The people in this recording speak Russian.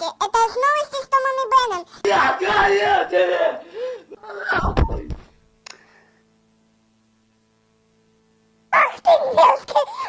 Здравствуйте, это новости с Томом и Беном. Я горю тебе! Ах ты мерзкий!